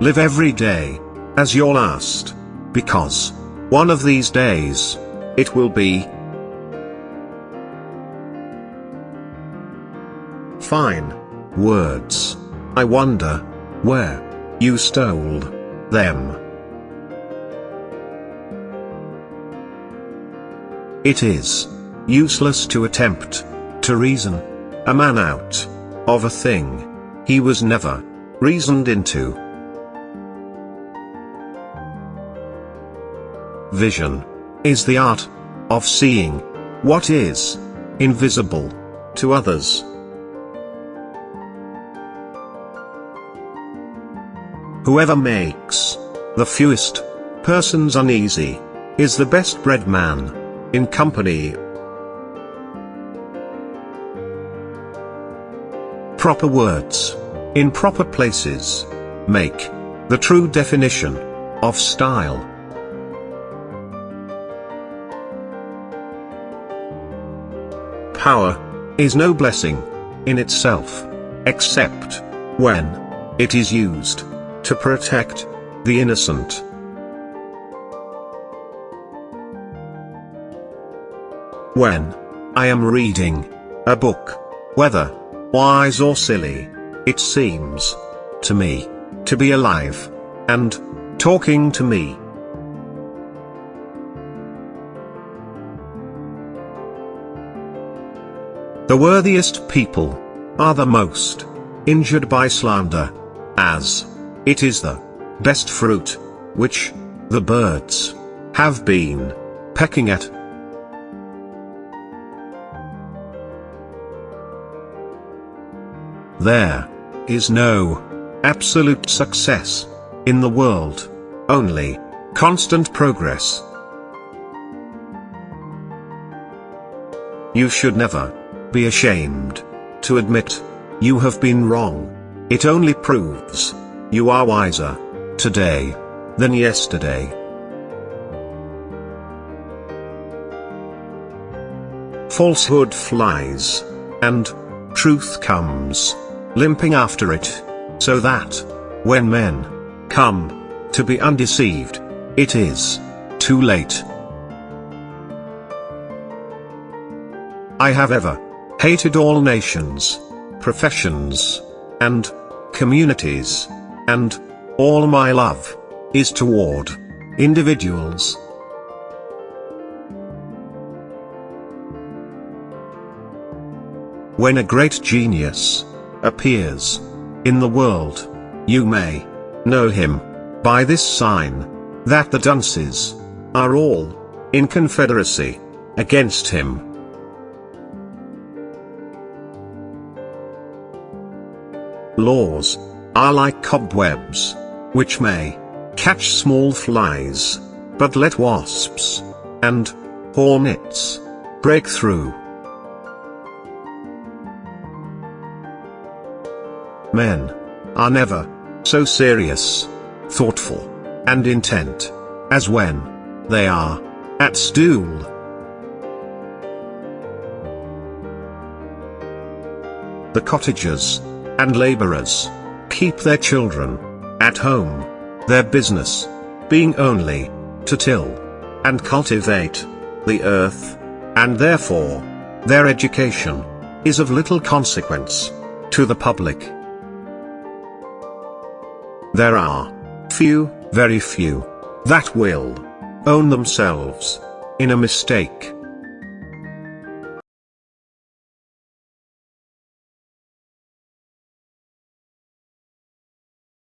live every day as your last, because one of these days it will be. Fine words. I wonder where you stole them. It is useless to attempt to reason a man out of a thing he was never reasoned into. Vision is the art of seeing what is invisible to others. Whoever makes the fewest persons uneasy is the best bred man in company. Proper words in proper places make the true definition of style. Power is no blessing in itself, except when it is used to protect the innocent. When I am reading a book, whether wise or silly, it seems to me to be alive and talking to me. The worthiest people are the most injured by slander, as it is the best fruit, which the birds have been pecking at. There is no absolute success in the world, only constant progress. You should never be ashamed to admit you have been wrong. It only proves you are wiser today than yesterday. Falsehood flies, and truth comes, limping after it, so that, when men come to be undeceived, it is too late. I have ever hated all nations, professions, and communities and all my love is toward individuals. When a great genius appears in the world, you may know him by this sign that the dunces are all in confederacy against him. Laws are like cobwebs, which may catch small flies, but let wasps and hornets break through. Men are never so serious, thoughtful, and intent as when they are at stool. The cottagers and laborers keep their children at home, their business being only to till and cultivate the earth, and therefore their education is of little consequence to the public. There are few, very few, that will own themselves in a mistake